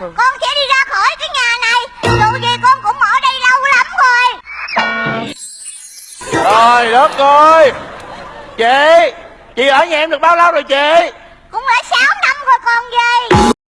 Ừ. con sẽ đi ra khỏi cái nhà này. Dù gì con cũng ở đây lâu lắm rồi. Trời đất ơi Chị Chị ở nhà em được bao lâu rồi chị?